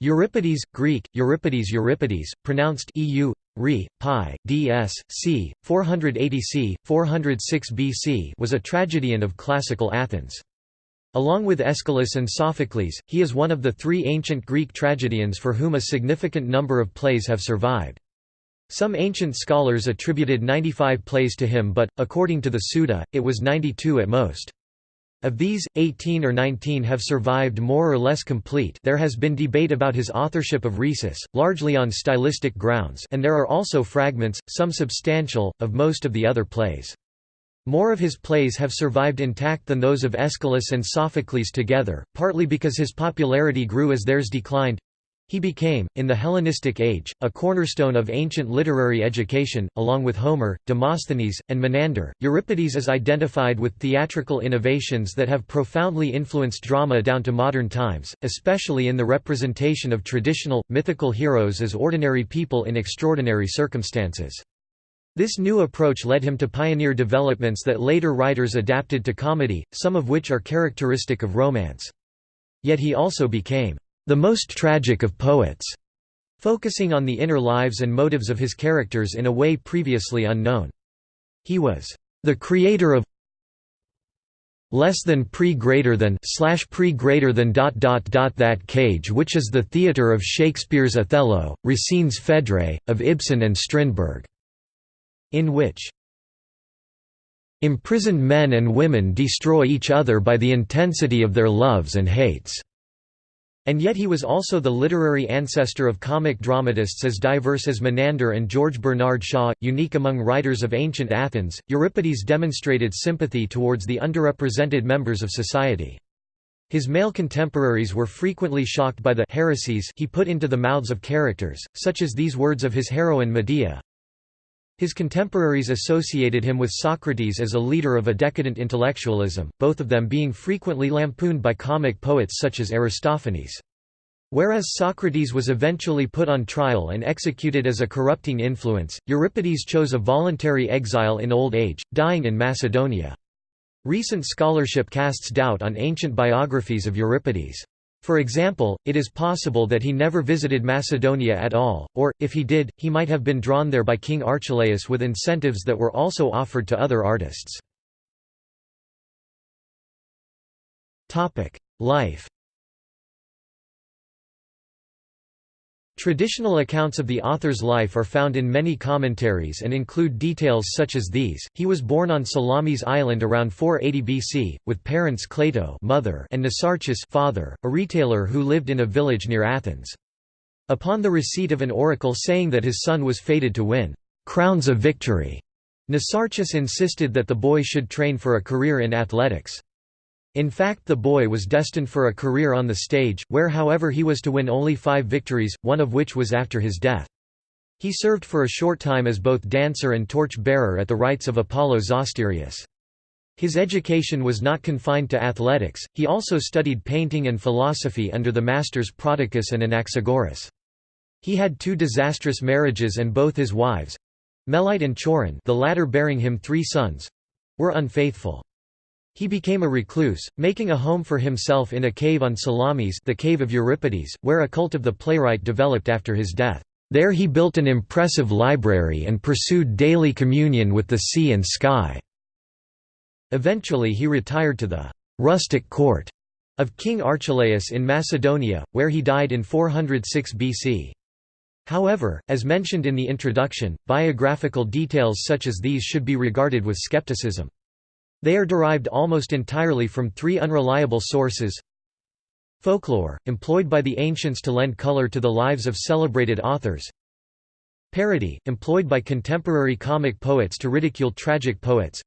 Euripides, Greek, Euripides Euripides, pronounced EU, Re, Pi, ds. c. 480 c. 406 BC was a tragedian of classical Athens. Along with Aeschylus and Sophocles, he is one of the three ancient Greek tragedians for whom a significant number of plays have survived. Some ancient scholars attributed 95 plays to him but, according to the Suda, it was 92 at most. Of these, 18 or 19 have survived more or less complete there has been debate about his authorship of Rhesus, largely on stylistic grounds and there are also fragments, some substantial, of most of the other plays. More of his plays have survived intact than those of Aeschylus and Sophocles together, partly because his popularity grew as theirs declined, he became, in the Hellenistic age, a cornerstone of ancient literary education, along with Homer, Demosthenes, and Menander. Euripides is identified with theatrical innovations that have profoundly influenced drama down to modern times, especially in the representation of traditional, mythical heroes as ordinary people in extraordinary circumstances. This new approach led him to pioneer developments that later writers adapted to comedy, some of which are characteristic of romance. Yet he also became the most tragic of poets, focusing on the inner lives and motives of his characters in a way previously unknown. He was the creator of less than pre greater than slash pre greater than dot dot dot that cage which is the theatre of Shakespeare's Othello, Racine's Phèdre, of Ibsen and Strindberg, in which imprisoned men and women destroy each other by the intensity of their loves and hates. And yet he was also the literary ancestor of comic dramatists as diverse as Menander and George Bernard Shaw. Unique among writers of ancient Athens, Euripides demonstrated sympathy towards the underrepresented members of society. His male contemporaries were frequently shocked by the heresies he put into the mouths of characters, such as these words of his heroine Medea. His contemporaries associated him with Socrates as a leader of a decadent intellectualism, both of them being frequently lampooned by comic poets such as Aristophanes. Whereas Socrates was eventually put on trial and executed as a corrupting influence, Euripides chose a voluntary exile in old age, dying in Macedonia. Recent scholarship casts doubt on ancient biographies of Euripides. For example, it is possible that he never visited Macedonia at all, or, if he did, he might have been drawn there by King Archelaus with incentives that were also offered to other artists. Life Traditional accounts of the author's life are found in many commentaries and include details such as these. He was born on Salamis Island around 480 BC, with parents Cleito mother and Mnesarchus father, a retailer who lived in a village near Athens. Upon the receipt of an oracle saying that his son was fated to win crowns of victory, Mnesarchus insisted that the boy should train for a career in athletics. In fact the boy was destined for a career on the stage, where however he was to win only five victories, one of which was after his death. He served for a short time as both dancer and torch-bearer at the rites of Apollo Zosterius. His education was not confined to athletics, he also studied painting and philosophy under the masters Prodicus and Anaxagoras. He had two disastrous marriages and both his wives—Melite and Choerine the latter bearing him three sons—were unfaithful. He became a recluse, making a home for himself in a cave on Salamis the cave of Euripides, where a cult of the playwright developed after his death. There he built an impressive library and pursued daily communion with the sea and sky. Eventually he retired to the rustic court of King Archelaus in Macedonia, where he died in 406 BC. However, as mentioned in the introduction, biographical details such as these should be regarded with skepticism. They are derived almost entirely from three unreliable sources. Folklore, employed by the ancients to lend color to the lives of celebrated authors. Parody, employed by contemporary comic poets to ridicule tragic poets.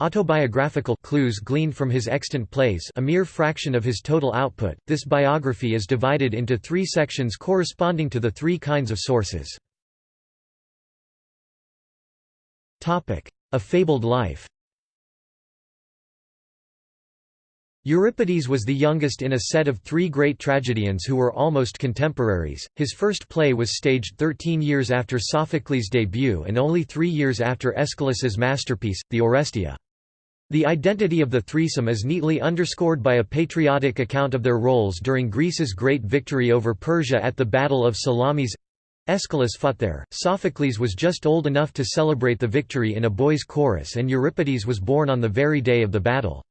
Autobiographical clues gleaned from his extant plays a mere fraction of his total output, this biography is divided into three sections corresponding to the three kinds of sources. A Fabled Life Euripides was the youngest in a set of three great tragedians who were almost contemporaries. His first play was staged 13 years after Sophocles' debut and only three years after Aeschylus's masterpiece, the Oresteia. The identity of the threesome is neatly underscored by a patriotic account of their roles during Greece's great victory over Persia at the Battle of Salamis. Aeschylus fought there, Sophocles was just old enough to celebrate the victory in a boys' chorus and Euripides was born on the very day of the battle.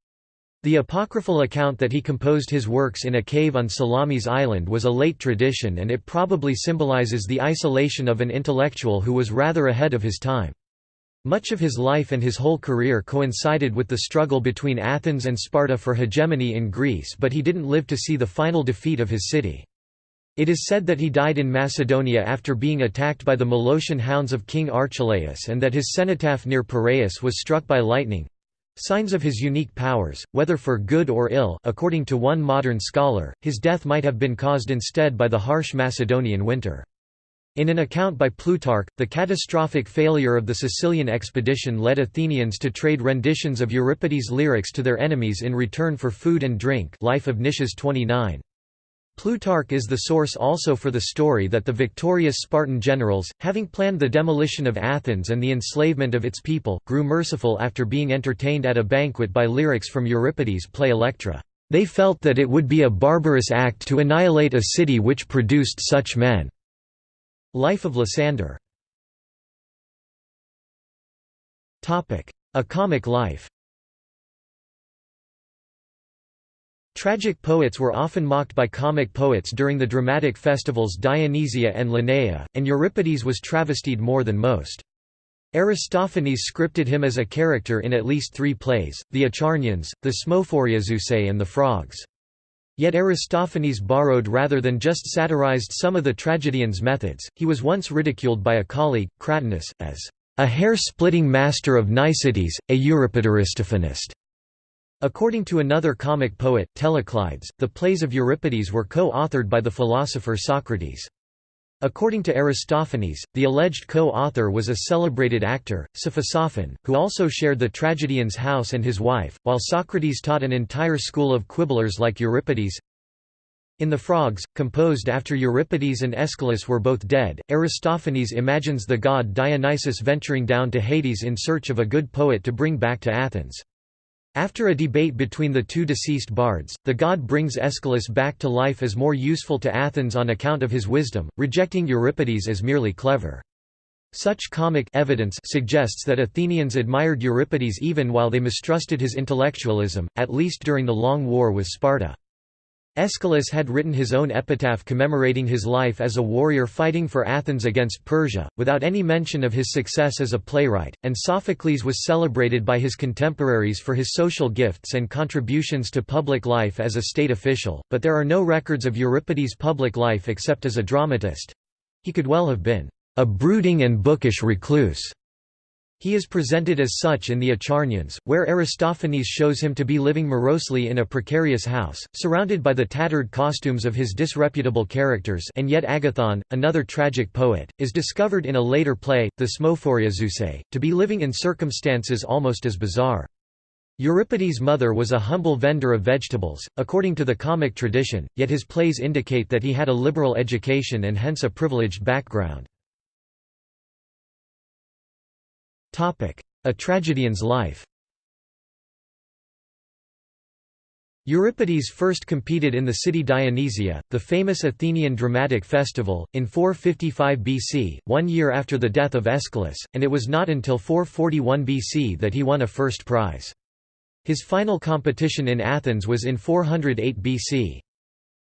The apocryphal account that he composed his works in a cave on Salamis Island was a late tradition and it probably symbolizes the isolation of an intellectual who was rather ahead of his time. Much of his life and his whole career coincided with the struggle between Athens and Sparta for hegemony in Greece but he didn't live to see the final defeat of his city. It is said that he died in Macedonia after being attacked by the Molossian hounds of King Archelaus and that his cenotaph near Piraeus was struck by lightning. Signs of his unique powers, whether for good or ill according to one modern scholar, his death might have been caused instead by the harsh Macedonian winter. In an account by Plutarch, the catastrophic failure of the Sicilian expedition led Athenians to trade renditions of Euripides' lyrics to their enemies in return for food and drink Life of Nicias 29. Plutarch is the source also for the story that the victorious Spartan generals, having planned the demolition of Athens and the enslavement of its people, grew merciful after being entertained at a banquet by lyrics from Euripides' play Electra. They felt that it would be a barbarous act to annihilate a city which produced such men. Life of Lysander A comic life Tragic poets were often mocked by comic poets during the dramatic festivals Dionysia and Lenaea, and Euripides was travestied more than most. Aristophanes scripted him as a character in at least three plays, the Acharnians, the Smophoriazusei and the Frogs. Yet Aristophanes borrowed rather than just satirized some of the tragedian's methods. He was once ridiculed by a colleague, Cratinus, as a hair-splitting master of niceties, a Euripidoristophanist. According to another comic poet, Teleclides, the plays of Euripides were co-authored by the philosopher Socrates. According to Aristophanes, the alleged co-author was a celebrated actor, Cephisophon, who also shared the tragedian's house and his wife, while Socrates taught an entire school of quibblers like Euripides. In The Frogs, composed after Euripides and Aeschylus were both dead, Aristophanes imagines the god Dionysus venturing down to Hades in search of a good poet to bring back to Athens. After a debate between the two deceased bards, the god brings Aeschylus back to life as more useful to Athens on account of his wisdom, rejecting Euripides as merely clever. Such comic evidence suggests that Athenians admired Euripides even while they mistrusted his intellectualism, at least during the long war with Sparta. Aeschylus had written his own epitaph commemorating his life as a warrior fighting for Athens against Persia, without any mention of his success as a playwright, and Sophocles was celebrated by his contemporaries for his social gifts and contributions to public life as a state official, but there are no records of Euripides' public life except as a dramatist. He could well have been a brooding and bookish recluse. He is presented as such in the Acharnians, where Aristophanes shows him to be living morosely in a precarious house, surrounded by the tattered costumes of his disreputable characters and yet Agathon, another tragic poet, is discovered in a later play, Thesmophoriazusae, to be living in circumstances almost as bizarre. Euripides' mother was a humble vendor of vegetables, according to the comic tradition, yet his plays indicate that he had a liberal education and hence a privileged background. A tragedian's life Euripides first competed in the city Dionysia, the famous Athenian dramatic festival, in 455 BC, one year after the death of Aeschylus, and it was not until 441 BC that he won a first prize. His final competition in Athens was in 408 BC.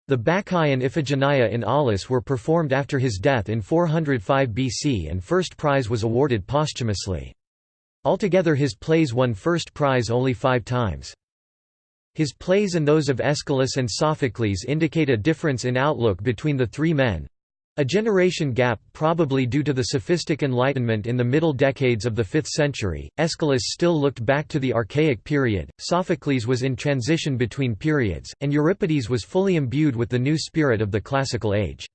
The Bacchae and Iphigenia in Aulis were performed after his death in 405 BC and first prize was awarded posthumously. Altogether his plays won first prize only five times. His plays and those of Aeschylus and Sophocles indicate a difference in outlook between the three men. A generation gap probably due to the sophistic Enlightenment in the middle decades of the 5th century, Aeschylus still looked back to the Archaic period, Sophocles was in transition between periods, and Euripides was fully imbued with the new spirit of the classical age.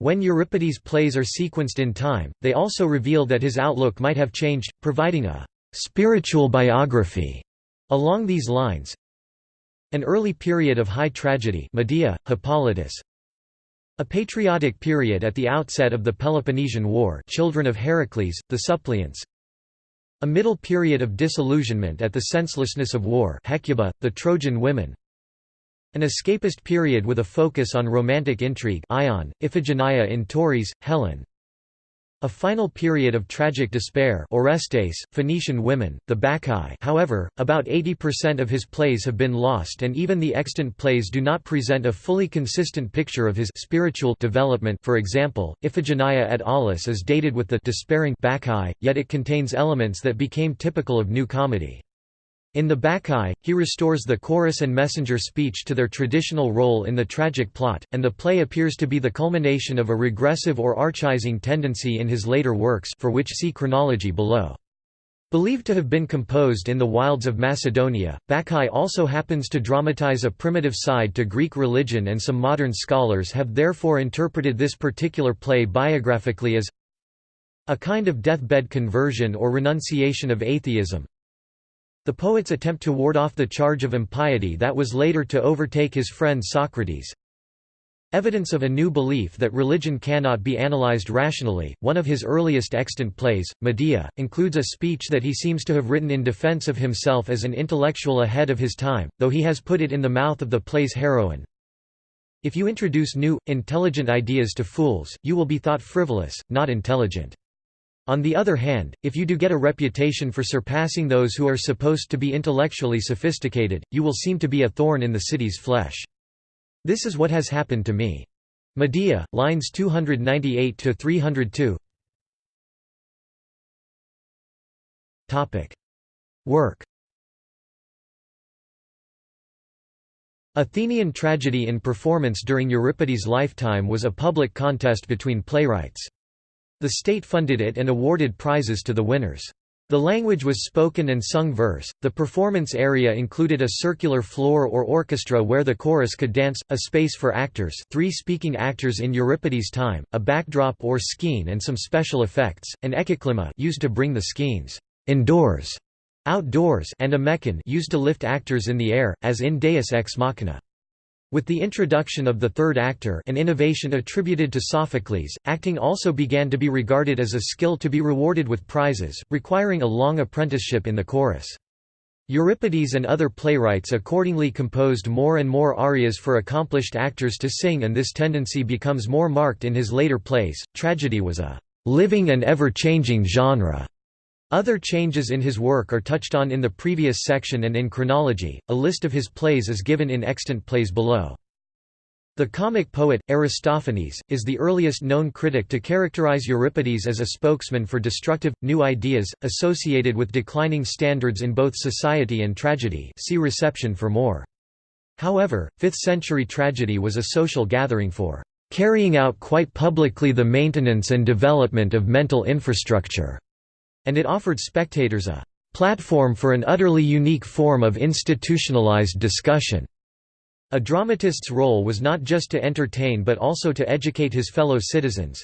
When Euripides' plays are sequenced in time, they also reveal that his outlook might have changed, providing a «spiritual biography» along these lines. An early period of high tragedy Medea, Hippolytus, a patriotic period at the outset of the Peloponnesian War Children of Heracles, the Suppliants. A middle period of disillusionment at the senselessness of war Hecuba, the Trojan women An escapist period with a focus on romantic intrigue Ion, Iphigenia in Tauris, Helen. A final period of tragic despair Orestes, Phoenician women, the Bacchae. However, about 80% of his plays have been lost and even the extant plays do not present a fully consistent picture of his spiritual development. For example, Iphigenia at Aulis is dated with the despairing Bacchae, yet it contains elements that became typical of New Comedy. In the Bacchae, he restores the chorus and messenger speech to their traditional role in the tragic plot, and the play appears to be the culmination of a regressive or archaizing tendency in his later works for which see chronology below. Believed to have been composed in the wilds of Macedonia, Bacchae also happens to dramatize a primitive side to Greek religion and some modern scholars have therefore interpreted this particular play biographically as a kind of deathbed conversion or renunciation of atheism, the poet's attempt to ward off the charge of impiety that was later to overtake his friend Socrates. Evidence of a new belief that religion cannot be analyzed rationally. One of his earliest extant plays, Medea, includes a speech that he seems to have written in defense of himself as an intellectual ahead of his time, though he has put it in the mouth of the play's heroine. If you introduce new, intelligent ideas to fools, you will be thought frivolous, not intelligent. On the other hand, if you do get a reputation for surpassing those who are supposed to be intellectually sophisticated, you will seem to be a thorn in the city's flesh. This is what has happened to me. Medea, lines 298 to 302. Topic: Work. Athenian tragedy in performance during Euripides' lifetime was a public contest between playwrights. The state funded it and awarded prizes to the winners. The language was spoken and sung verse. The performance area included a circular floor or orchestra where the chorus could dance, a space for actors, three speaking actors in Euripides' time, a backdrop or skene and some special effects, an ekkyklema used to bring the skeins indoors, outdoors, and a mechane used to lift actors in the air, as in Deus ex machina. With the introduction of the third actor an innovation attributed to Sophocles, acting also began to be regarded as a skill to be rewarded with prizes, requiring a long apprenticeship in the chorus. Euripides and other playwrights accordingly composed more and more arias for accomplished actors to sing and this tendency becomes more marked in his later plays. Tragedy was a living and ever-changing genre other changes in his work are touched on in the previous section and in chronology. A list of his plays is given in extant plays below. The comic poet, Aristophanes, is the earliest known critic to characterize Euripides as a spokesman for destructive, new ideas, associated with declining standards in both society and tragedy see reception for more. However, 5th-century tragedy was a social gathering for "...carrying out quite publicly the maintenance and development of mental infrastructure." And it offered spectators a platform for an utterly unique form of institutionalized discussion. A dramatist's role was not just to entertain but also to educate his fellow citizens.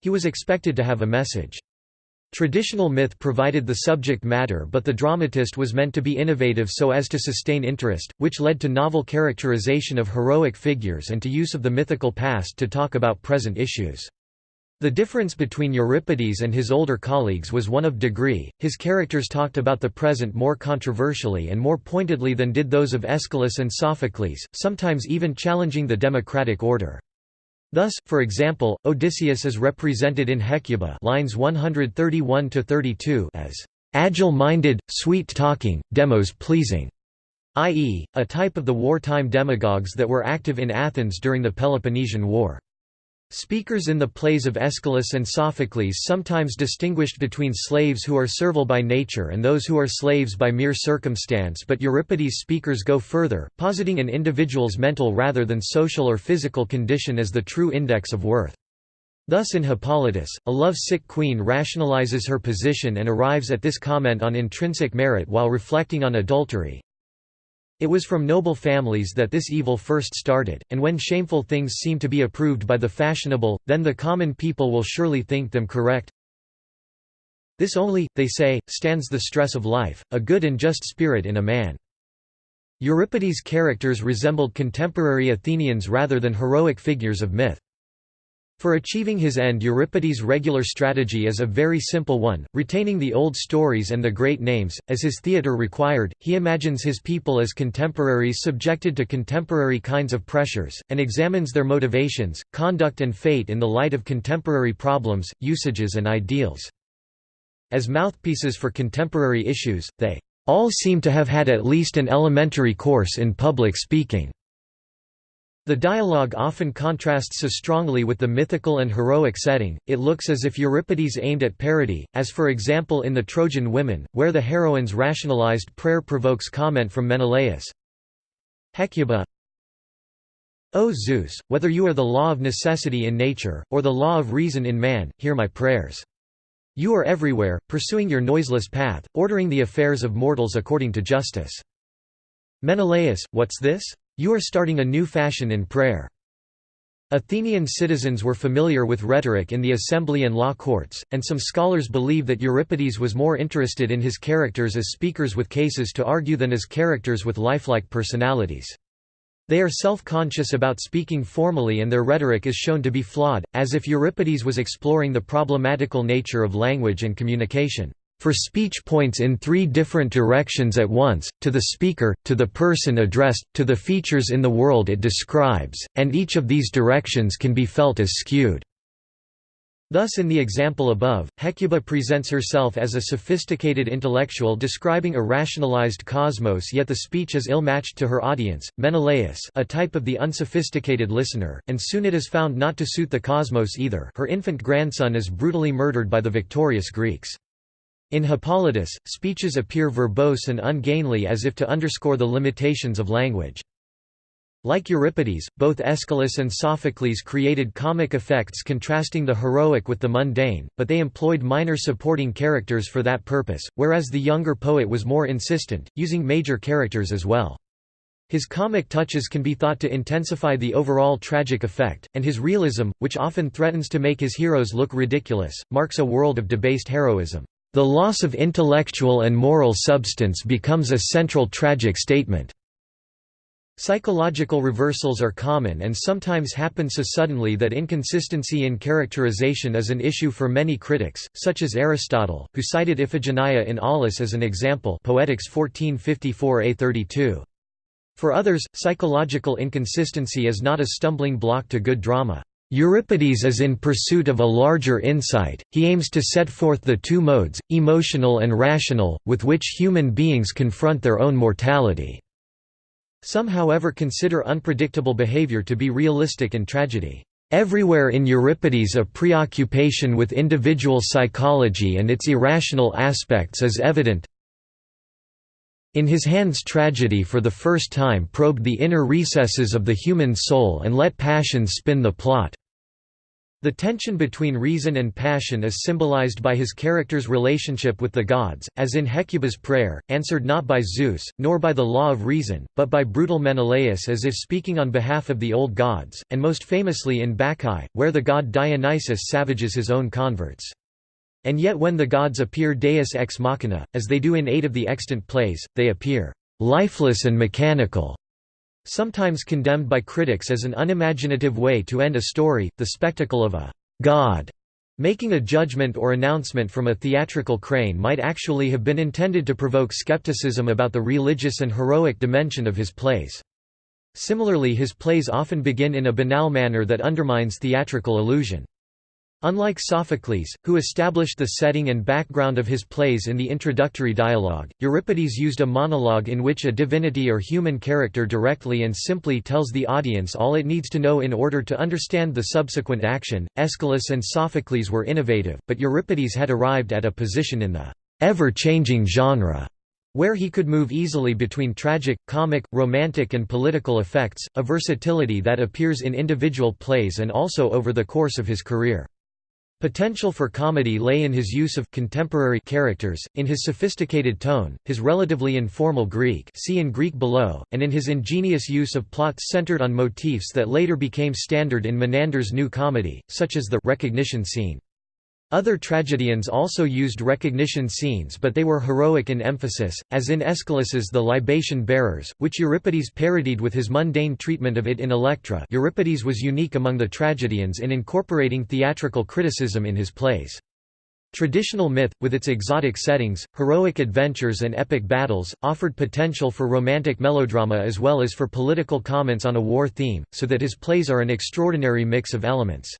He was expected to have a message. Traditional myth provided the subject matter but the dramatist was meant to be innovative so as to sustain interest, which led to novel characterization of heroic figures and to use of the mythical past to talk about present issues. The difference between Euripides and his older colleagues was one of degree, his characters talked about the present more controversially and more pointedly than did those of Aeschylus and Sophocles, sometimes even challenging the democratic order. Thus, for example, Odysseus is represented in Hecuba lines 131–32 as agile-minded, sweet-talking, demos pleasing, i.e., a type of the wartime demagogues that were active in Athens during the Peloponnesian War. Speakers in the plays of Aeschylus and Sophocles sometimes distinguished between slaves who are servile by nature and those who are slaves by mere circumstance but Euripides' speakers go further, positing an individual's mental rather than social or physical condition as the true index of worth. Thus in Hippolytus, a love-sick queen rationalizes her position and arrives at this comment on intrinsic merit while reflecting on adultery, it was from noble families that this evil first started, and when shameful things seem to be approved by the fashionable, then the common people will surely think them correct. This only, they say, stands the stress of life, a good and just spirit in a man. Euripides' characters resembled contemporary Athenians rather than heroic figures of myth. For achieving his end Euripides' regular strategy is a very simple one, retaining the old stories and the great names, as his theatre required, he imagines his people as contemporaries subjected to contemporary kinds of pressures, and examines their motivations, conduct and fate in the light of contemporary problems, usages and ideals. As mouthpieces for contemporary issues, they all seem to have had at least an elementary course in public speaking. The dialogue often contrasts so strongly with the mythical and heroic setting, it looks as if Euripides aimed at parody, as for example in The Trojan Women, where the heroine's rationalized prayer provokes comment from Menelaus. Hecuba O Zeus, whether you are the law of necessity in nature, or the law of reason in man, hear my prayers. You are everywhere, pursuing your noiseless path, ordering the affairs of mortals according to justice. Menelaus, what's this? You are starting a new fashion in prayer. Athenian citizens were familiar with rhetoric in the assembly and law courts, and some scholars believe that Euripides was more interested in his characters as speakers with cases to argue than as characters with lifelike personalities. They are self-conscious about speaking formally and their rhetoric is shown to be flawed, as if Euripides was exploring the problematical nature of language and communication. For speech points in three different directions at once, to the speaker, to the person addressed, to the features in the world it describes, and each of these directions can be felt as skewed. Thus in the example above, Hecuba presents herself as a sophisticated intellectual describing a rationalized cosmos yet the speech is ill-matched to her audience, Menelaus a type of the unsophisticated listener, and soon it is found not to suit the cosmos either her infant grandson is brutally murdered by the victorious Greeks. In Hippolytus, speeches appear verbose and ungainly as if to underscore the limitations of language. Like Euripides, both Aeschylus and Sophocles created comic effects contrasting the heroic with the mundane, but they employed minor supporting characters for that purpose, whereas the younger poet was more insistent, using major characters as well. His comic touches can be thought to intensify the overall tragic effect, and his realism, which often threatens to make his heroes look ridiculous, marks a world of debased heroism. The loss of intellectual and moral substance becomes a central tragic statement. Psychological reversals are common and sometimes happen so suddenly that inconsistency in characterization is an issue for many critics, such as Aristotle, who cited Iphigenia in Aulis as an example Poetics 1454a32. For others, psychological inconsistency is not a stumbling block to good drama. Euripides is in pursuit of a larger insight, he aims to set forth the two modes, emotional and rational, with which human beings confront their own mortality. Some however consider unpredictable behavior to be realistic in tragedy. Everywhere in Euripides a preoccupation with individual psychology and its irrational aspects is evident. In his hands tragedy for the first time probed the inner recesses of the human soul and let passion spin the plot. The tension between reason and passion is symbolized by his character's relationship with the gods, as in Hecuba's prayer, answered not by Zeus, nor by the law of reason, but by brutal Menelaus as if speaking on behalf of the old gods, and most famously in Bacchae, where the god Dionysus savages his own converts. And yet when the gods appear deus ex machina, as they do in eight of the extant plays, they appear lifeless and mechanical. Sometimes condemned by critics as an unimaginative way to end a story, the spectacle of a god making a judgment or announcement from a theatrical crane might actually have been intended to provoke skepticism about the religious and heroic dimension of his plays. Similarly his plays often begin in a banal manner that undermines theatrical illusion. Unlike Sophocles, who established the setting and background of his plays in the introductory dialogue, Euripides used a monologue in which a divinity or human character directly and simply tells the audience all it needs to know in order to understand the subsequent action. Aeschylus and Sophocles were innovative, but Euripides had arrived at a position in the ever changing genre where he could move easily between tragic, comic, romantic and political effects, a versatility that appears in individual plays and also over the course of his career. Potential for comedy lay in his use of contemporary characters, in his sophisticated tone, his relatively informal Greek see in Greek below, and in his ingenious use of plots centered on motifs that later became standard in Menander's new comedy, such as the recognition scene. Other tragedians also used recognition scenes but they were heroic in emphasis, as in Aeschylus's The Libation Bearers, which Euripides parodied with his mundane treatment of it in Electra Euripides was unique among the tragedians in incorporating theatrical criticism in his plays. Traditional myth, with its exotic settings, heroic adventures and epic battles, offered potential for romantic melodrama as well as for political comments on a war theme, so that his plays are an extraordinary mix of elements.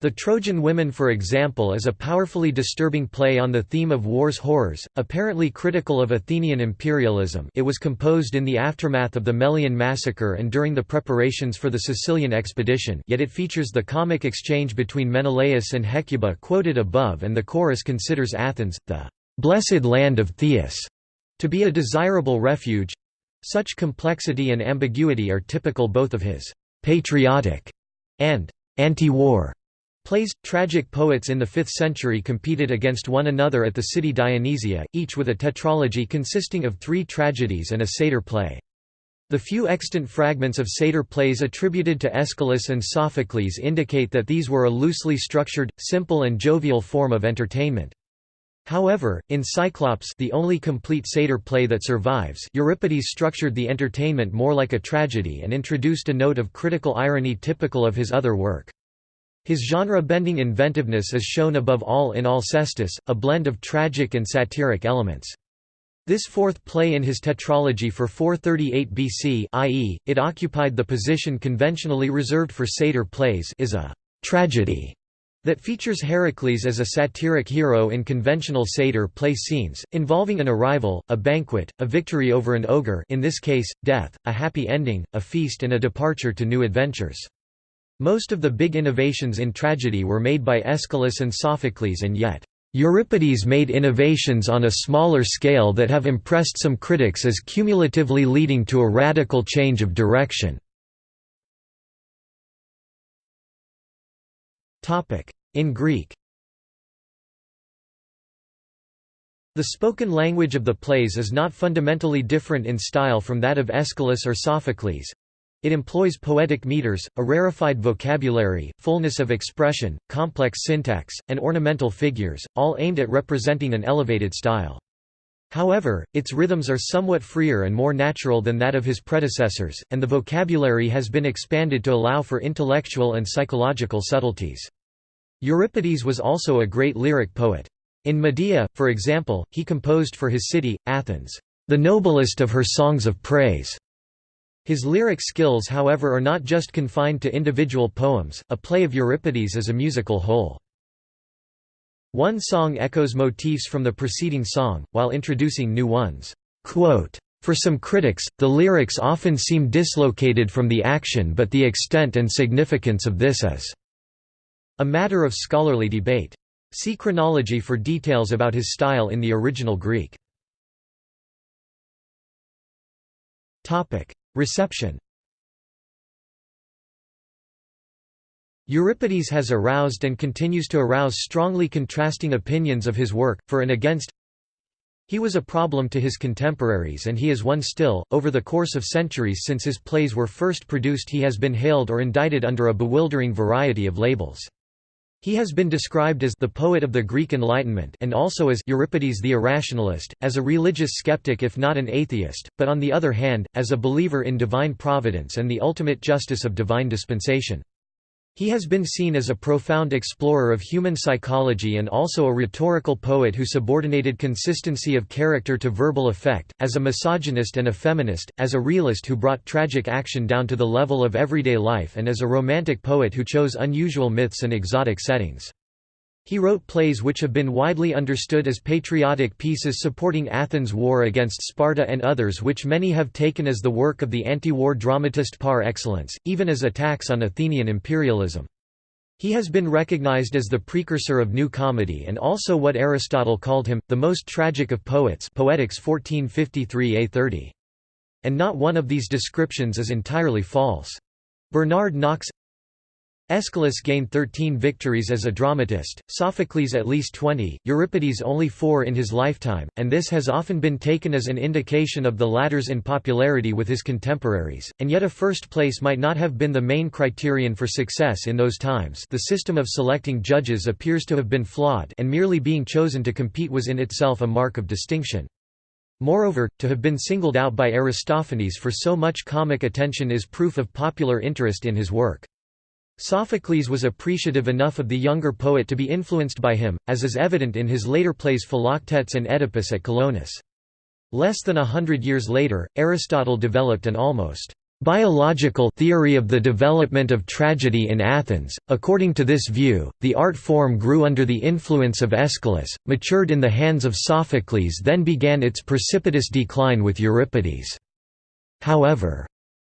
The Trojan Women for example is a powerfully disturbing play on the theme of war's horrors, apparently critical of Athenian imperialism it was composed in the aftermath of the Melian massacre and during the preparations for the Sicilian expedition yet it features the comic exchange between Menelaus and Hecuba quoted above and the chorus considers Athens, the "'blessed land of Theseus' to be a desirable refuge. Such complexity and ambiguity are typical both of his "'patriotic' and "'anti-war' Plays, tragic poets in the 5th century competed against one another at the city Dionysia, each with a tetralogy consisting of three tragedies and a satyr play. The few extant fragments of satyr plays attributed to Aeschylus and Sophocles indicate that these were a loosely structured, simple and jovial form of entertainment. However, in Cyclops the only complete satyr play that survives Euripides structured the entertainment more like a tragedy and introduced a note of critical irony typical of his other work. His genre-bending inventiveness is shown above all in Alcestis, a blend of tragic and satiric elements. This fourth play in his tetralogy for 438 BC i.e., it occupied the position conventionally reserved for satyr plays is a «tragedy» that features Heracles as a satiric hero in conventional satyr play scenes, involving an arrival, a banquet, a victory over an ogre in this case, death, a happy ending, a feast and a departure to new adventures. Most of the big innovations in tragedy were made by Aeschylus and Sophocles and yet, Euripides made innovations on a smaller scale that have impressed some critics as cumulatively leading to a radical change of direction. In Greek The spoken language of the plays is not fundamentally different in style from that of Aeschylus or Sophocles, it employs poetic meters, a rarefied vocabulary, fullness of expression, complex syntax, and ornamental figures, all aimed at representing an elevated style. However, its rhythms are somewhat freer and more natural than that of his predecessors, and the vocabulary has been expanded to allow for intellectual and psychological subtleties. Euripides was also a great lyric poet. In Medea, for example, he composed for his city, Athens, the noblest of her songs of praise. His lyric skills however are not just confined to individual poems, a play of Euripides is a musical whole. One song echoes motifs from the preceding song, while introducing new ones. For some critics, the lyrics often seem dislocated from the action but the extent and significance of this is a matter of scholarly debate. See chronology for details about his style in the original Greek. Reception Euripides has aroused and continues to arouse strongly contrasting opinions of his work, for and against. He was a problem to his contemporaries and he is one still. Over the course of centuries since his plays were first produced, he has been hailed or indicted under a bewildering variety of labels. He has been described as the poet of the Greek Enlightenment and also as Euripides the irrationalist, as a religious skeptic if not an atheist, but on the other hand, as a believer in divine providence and the ultimate justice of divine dispensation. He has been seen as a profound explorer of human psychology and also a rhetorical poet who subordinated consistency of character to verbal effect, as a misogynist and a feminist, as a realist who brought tragic action down to the level of everyday life and as a romantic poet who chose unusual myths and exotic settings. He wrote plays which have been widely understood as patriotic pieces supporting Athens' war against Sparta and others which many have taken as the work of the anti-war dramatist par excellence, even as attacks on Athenian imperialism. He has been recognized as the precursor of New Comedy and also what Aristotle called him, the most tragic of poets Poetics 1453a30. And not one of these descriptions is entirely false. Bernard Knox Aeschylus gained 13 victories as a dramatist, Sophocles at least 20, Euripides only four in his lifetime, and this has often been taken as an indication of the latter's unpopularity with his contemporaries, and yet a first place might not have been the main criterion for success in those times the system of selecting judges appears to have been flawed and merely being chosen to compete was in itself a mark of distinction. Moreover, to have been singled out by Aristophanes for so much comic attention is proof of popular interest in his work. Sophocles was appreciative enough of the younger poet to be influenced by him, as is evident in his later plays Philoctetes and Oedipus at Colonus. Less than a hundred years later, Aristotle developed an almost biological theory of the development of tragedy in Athens. According to this view, the art form grew under the influence of Aeschylus, matured in the hands of Sophocles, then began its precipitous decline with Euripides. However,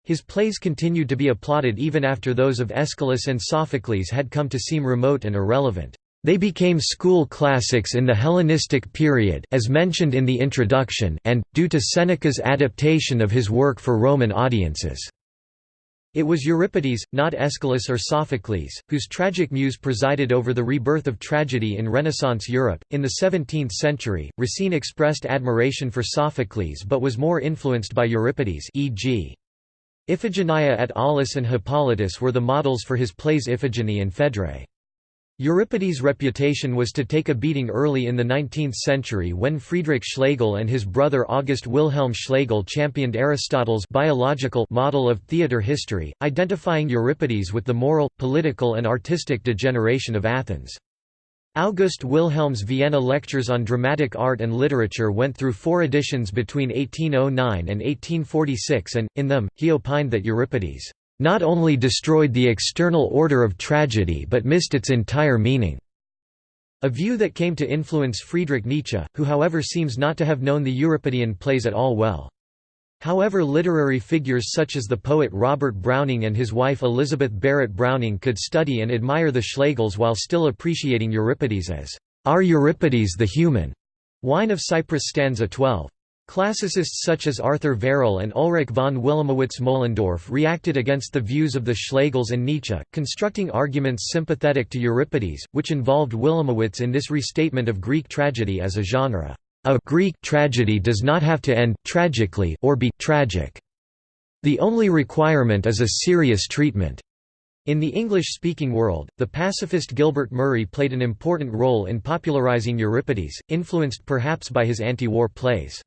his plays continued to be applauded even after those of Aeschylus and Sophocles had come to seem remote and irrelevant. They became school classics in the Hellenistic period as mentioned in the introduction and, due to Seneca's adaptation of his work for Roman audiences. It was Euripides, not Aeschylus or Sophocles, whose tragic muse presided over the rebirth of tragedy in Renaissance Europe. In the 17th century, Racine expressed admiration for Sophocles but was more influenced by Euripides e.g. Iphigenia at Aulis and Hippolytus were the models for his plays Iphigenie and Phaedra. Euripides' reputation was to take a beating early in the 19th century when Friedrich Schlegel and his brother August Wilhelm Schlegel championed Aristotle's biological model of theatre history, identifying Euripides with the moral, political and artistic degeneration of Athens. August Wilhelm's Vienna Lectures on Dramatic Art and Literature went through four editions between 1809 and 1846 and, in them, he opined that Euripides, "...not only destroyed the external order of tragedy but missed its entire meaning." A view that came to influence Friedrich Nietzsche, who however seems not to have known the Euripidean plays at all well. However literary figures such as the poet Robert Browning and his wife Elizabeth Barrett Browning could study and admire the Schlegels while still appreciating Euripides as, "...our Euripides the human." Wine of Cyprus stanza 12. Classicists such as Arthur Verrall and Ulrich von Wilamowitz Moellendorff reacted against the views of the Schlegels and Nietzsche, constructing arguments sympathetic to Euripides, which involved Wilamowitz in this restatement of Greek tragedy as a genre. A Greek tragedy does not have to end tragically or be tragic. The only requirement is a serious treatment. In the English-speaking world, the pacifist Gilbert Murray played an important role in popularizing Euripides, influenced perhaps by his anti-war plays.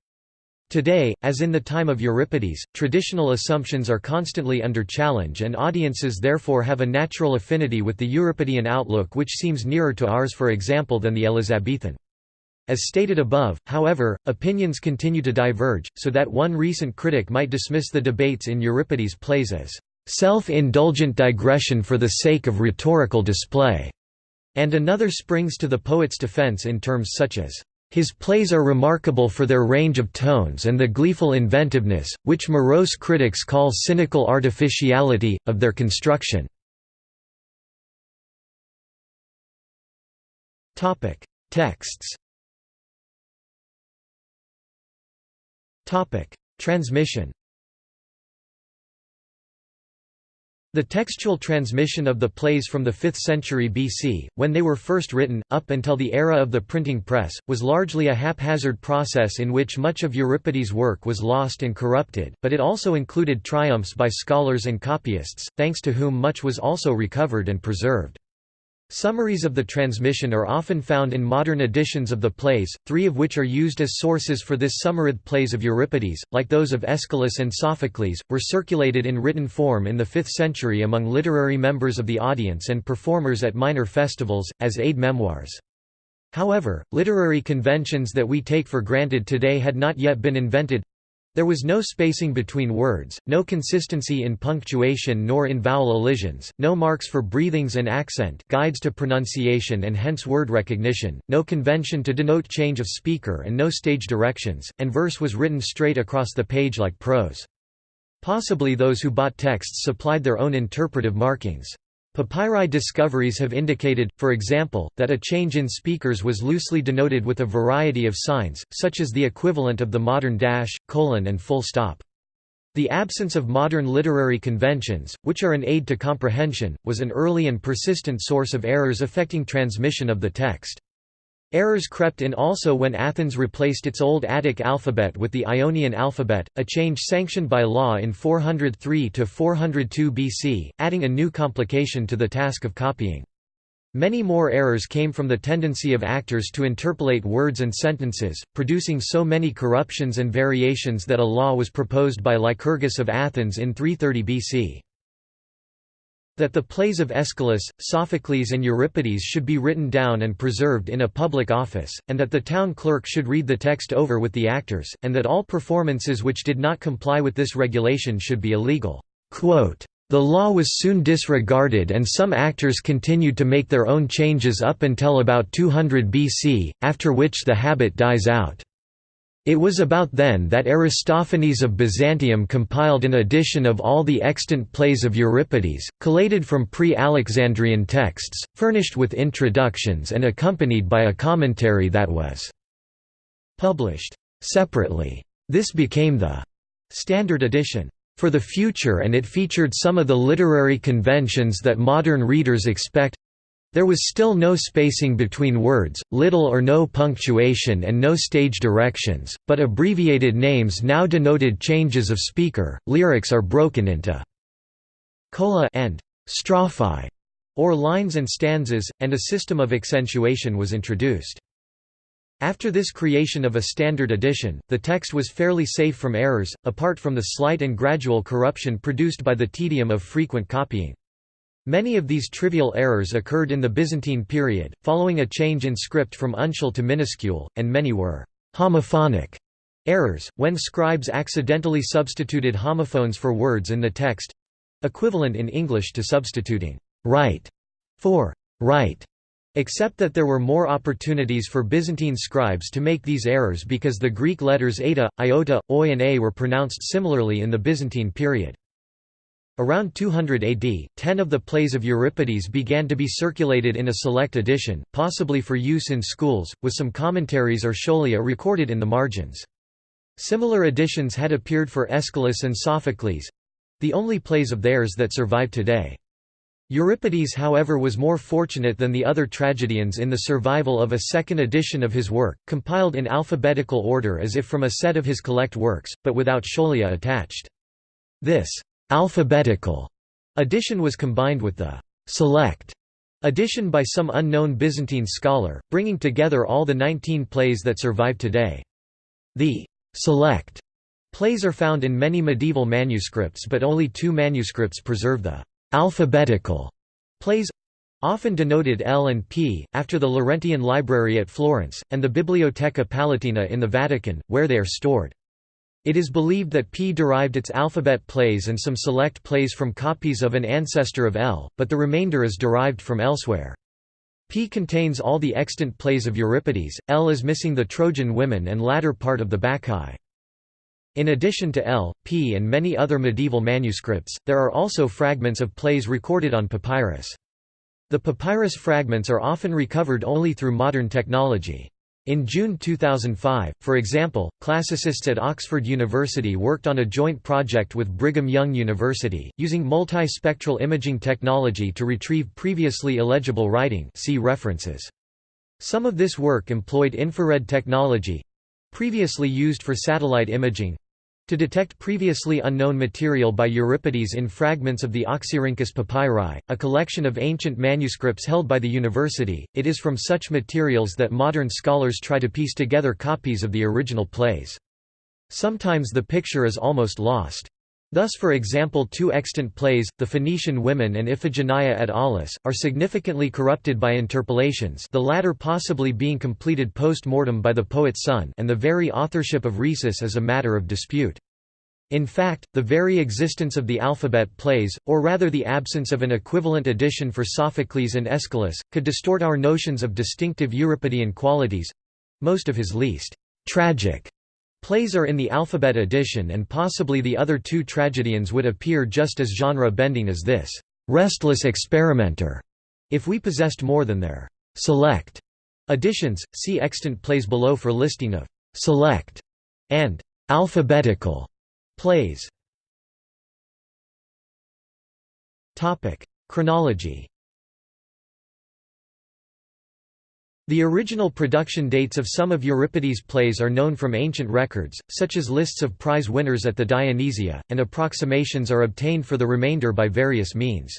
Today, as in the time of Euripides, traditional assumptions are constantly under challenge and audiences therefore have a natural affinity with the Euripidean outlook which seems nearer to ours for example than the Elizabethan. As stated above, however, opinions continue to diverge, so that one recent critic might dismiss the debates in Euripides' plays as self-indulgent digression for the sake of rhetorical display, and another springs to the poet's defense in terms such as his plays are remarkable for their range of tones and the gleeful inventiveness, which morose critics call cynical artificiality, of their construction. Texts Transmission The textual transmission of the plays from the 5th century BC, when they were first written, up until the era of the printing press, was largely a haphazard process in which much of Euripides' work was lost and corrupted, but it also included triumphs by scholars and copyists, thanks to whom much was also recovered and preserved. Summaries of the transmission are often found in modern editions of the plays, three of which are used as sources for this summarized plays of Euripides, like those of Aeschylus and Sophocles, were circulated in written form in the 5th century among literary members of the audience and performers at minor festivals, as aid memoirs. However, literary conventions that we take for granted today had not yet been invented, there was no spacing between words, no consistency in punctuation nor in vowel elisions, no marks for breathings and accent guides to pronunciation and hence word recognition, no convention to denote change of speaker and no stage directions, and verse was written straight across the page like prose. Possibly those who bought texts supplied their own interpretive markings. Papyri discoveries have indicated, for example, that a change in speakers was loosely denoted with a variety of signs, such as the equivalent of the modern dash, colon and full stop. The absence of modern literary conventions, which are an aid to comprehension, was an early and persistent source of errors affecting transmission of the text. Errors crept in also when Athens replaced its old Attic alphabet with the Ionian alphabet, a change sanctioned by law in 403–402 BC, adding a new complication to the task of copying. Many more errors came from the tendency of actors to interpolate words and sentences, producing so many corruptions and variations that a law was proposed by Lycurgus of Athens in 330 BC. That the plays of Aeschylus, Sophocles and Euripides should be written down and preserved in a public office, and that the town clerk should read the text over with the actors, and that all performances which did not comply with this regulation should be illegal. Quote, the law was soon disregarded and some actors continued to make their own changes up until about 200 BC, after which the habit dies out. It was about then that Aristophanes of Byzantium compiled an edition of all the extant plays of Euripides, collated from pre-Alexandrian texts, furnished with introductions and accompanied by a commentary that was published separately. This became the standard edition for the future and it featured some of the literary conventions that modern readers expect there was still no spacing between words, little or no punctuation and no stage directions, but abbreviated names now denoted changes of speaker. Lyrics are broken into cola and strophe, or lines and stanzas, and a system of accentuation was introduced. After this creation of a standard edition, the text was fairly safe from errors, apart from the slight and gradual corruption produced by the tedium of frequent copying. Many of these trivial errors occurred in the Byzantine period, following a change in script from uncial to minuscule, and many were homophonic errors, when scribes accidentally substituted homophones for words in the text—equivalent in English to substituting «right» for «right», except that there were more opportunities for Byzantine scribes to make these errors because the Greek letters eta, iota, oi and a were pronounced similarly in the Byzantine period. Around 200 AD, ten of the plays of Euripides began to be circulated in a select edition, possibly for use in schools, with some commentaries or scholia recorded in the margins. Similar editions had appeared for Aeschylus and Sophocles—the only plays of theirs that survive today. Euripides however was more fortunate than the other tragedians in the survival of a second edition of his work, compiled in alphabetical order as if from a set of his collect works, but without scholia attached. This alphabetical edition was combined with the select edition by some unknown Byzantine scholar, bringing together all the 19 plays that survive today. The select plays are found in many medieval manuscripts but only two manuscripts preserve the alphabetical plays often denoted L and P, after the Laurentian Library at Florence, and the Biblioteca Palatina in the Vatican, where they are stored. It is believed that P derived its alphabet plays and some select plays from copies of an ancestor of L, but the remainder is derived from elsewhere. P contains all the extant plays of Euripides, L is missing the Trojan women and latter part of the Bacchae. In addition to L, P and many other medieval manuscripts, there are also fragments of plays recorded on papyrus. The papyrus fragments are often recovered only through modern technology. In June 2005, for example, classicists at Oxford University worked on a joint project with Brigham Young University, using multispectral imaging technology to retrieve previously illegible writing see references. Some of this work employed infrared technology—previously used for satellite imaging, to detect previously unknown material by Euripides in fragments of the Oxyrhynchus papyri, a collection of ancient manuscripts held by the university, it is from such materials that modern scholars try to piece together copies of the original plays. Sometimes the picture is almost lost. Thus for example two extant plays, The Phoenician Women and Iphigenia at Aulis, are significantly corrupted by interpolations the latter possibly being completed post-mortem by the poet's son and the very authorship of Rhesus is a matter of dispute. In fact, the very existence of the alphabet plays, or rather the absence of an equivalent edition for Sophocles and Aeschylus, could distort our notions of distinctive Euripidean qualities—most of his least tragic Plays are in the alphabet edition and possibly the other two tragedians would appear just as genre-bending as this restless experimenter if we possessed more than their select editions. See extant plays below for listing of select and alphabetical plays. Topic: Chronology The original production dates of some of Euripides' plays are known from ancient records, such as lists of prize winners at the Dionysia, and approximations are obtained for the remainder by various means.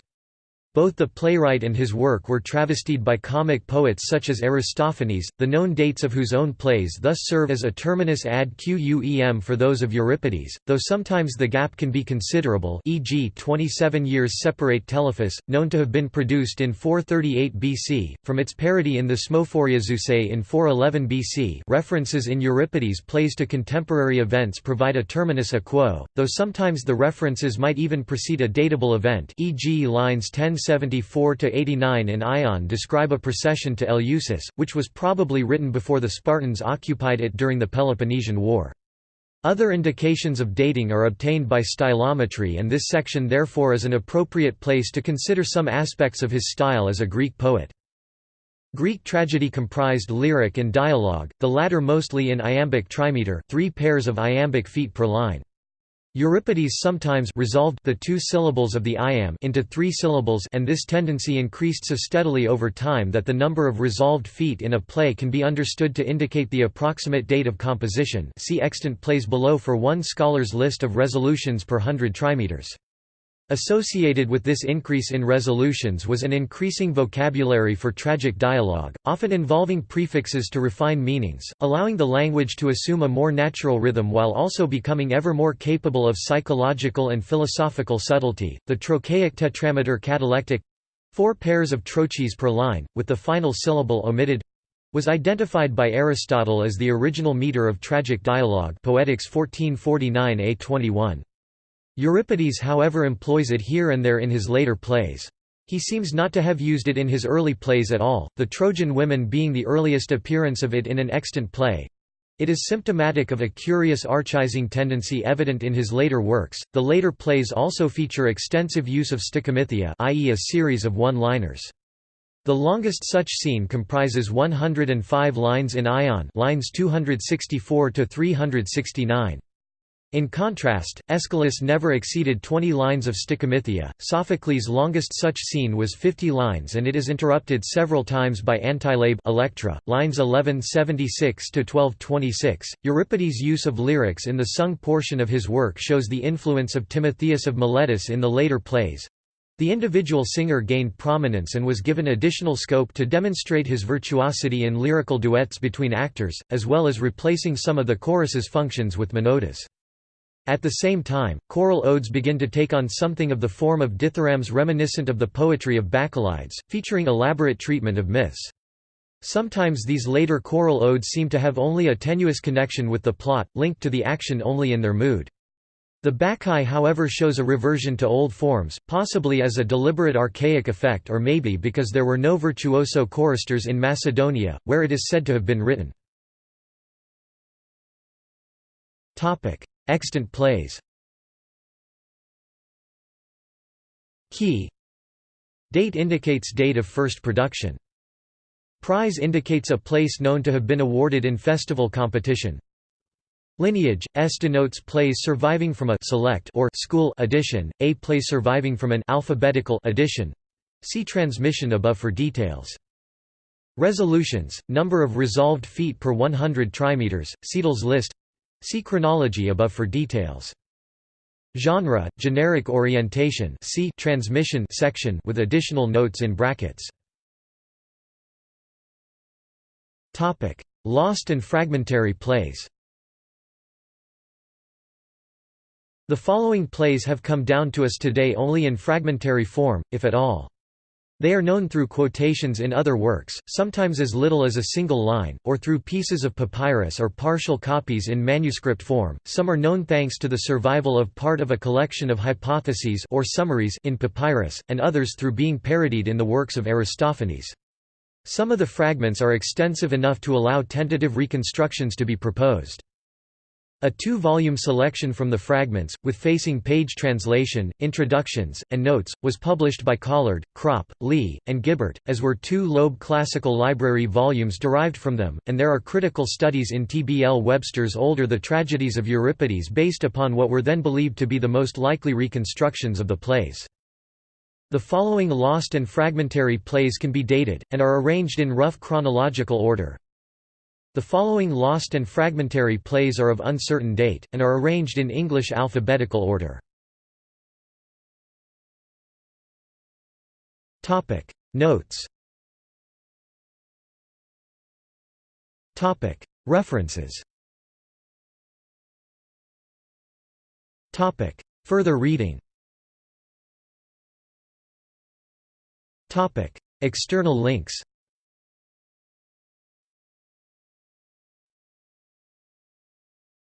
Both the playwright and his work were travestied by comic poets such as Aristophanes, the known dates of whose own plays thus serve as a terminus ad quem for those of Euripides, though sometimes the gap can be considerable e.g. 27 years separate Telephus, known to have been produced in 438 BC, from its parody in Thesmophoriazusae in 411 BC references in Euripides' plays to contemporary events provide a terminus a quo, though sometimes the references might even precede a datable event e.g. lines 10 1074–89 in Ion describe a procession to Eleusis, which was probably written before the Spartans occupied it during the Peloponnesian War. Other indications of dating are obtained by stylometry and this section therefore is an appropriate place to consider some aspects of his style as a Greek poet. Greek tragedy comprised lyric and dialogue, the latter mostly in iambic trimeter three pairs of iambic feet per line. Euripides sometimes resolved the two syllables of the iamb into three syllables and this tendency increased so steadily over time that the number of resolved feet in a play can be understood to indicate the approximate date of composition see extant plays below for one scholar's list of resolutions per hundred trimeters. Associated with this increase in resolutions was an increasing vocabulary for tragic dialogue, often involving prefixes to refine meanings, allowing the language to assume a more natural rhythm while also becoming ever more capable of psychological and philosophical subtlety. The trochaic tetrameter catalectic four pairs of trochees per line, with the final syllable omitted was identified by Aristotle as the original meter of tragic dialogue Poetics 1449 A21. Euripides however employs it here and there in his later plays. He seems not to have used it in his early plays at all, the Trojan women being the earliest appearance of it in an extant play. It is symptomatic of a curious archaizing tendency evident in his later works. The later plays also feature extensive use of stichomythia, i.e., a series of one-liners. The longest such scene comprises 105 lines in Ion, lines 264 to 369. In contrast, Aeschylus never exceeded 20 lines of stichomythia. Sophocles' longest such scene was 50 lines and it is interrupted several times by Antilabe Electra, lines 1176 to 1226. Euripides' use of lyrics in the sung portion of his work shows the influence of Timotheus of Miletus in the later plays. The individual singer gained prominence and was given additional scope to demonstrate his virtuosity in lyrical duets between actors, as well as replacing some of the chorus's functions with monodies. At the same time, choral odes begin to take on something of the form of dithyrambs reminiscent of the poetry of Bacchylides, featuring elaborate treatment of myths. Sometimes these later choral odes seem to have only a tenuous connection with the plot, linked to the action only in their mood. The Bacchae however shows a reversion to old forms, possibly as a deliberate archaic effect or maybe because there were no virtuoso choristers in Macedonia, where it is said to have been written. Extant plays Key Date indicates date of first production. Prize indicates a place known to have been awarded in festival competition. Lineage S denotes plays surviving from a select or school edition, a play surviving from an alphabetical edition. See transmission above for details. Resolutions, number of resolved feet per 100 trimeters, Ceadel's list See chronology above for details. Genre, generic orientation see transmission section with additional notes in brackets. Topic: Lost and fragmentary plays. The following plays have come down to us today only in fragmentary form, if at all. They are known through quotations in other works, sometimes as little as a single line, or through pieces of papyrus or partial copies in manuscript form. Some are known thanks to the survival of part of a collection of hypotheses or summaries in papyrus, and others through being parodied in the works of Aristophanes. Some of the fragments are extensive enough to allow tentative reconstructions to be proposed. A two-volume selection from the fragments, with facing page translation, introductions, and notes, was published by Collard, Cropp, Lee, and Gibert, as were two Loeb Classical Library volumes derived from them, and there are critical studies in T. B. L. Webster's older The Tragedies of Euripides based upon what were then believed to be the most likely reconstructions of the plays. The following lost and fragmentary plays can be dated, and are arranged in rough chronological order. The following lost and fragmentary plays are of uncertain date, and are arranged in English alphabetical order. Notes. References. Further reading. External links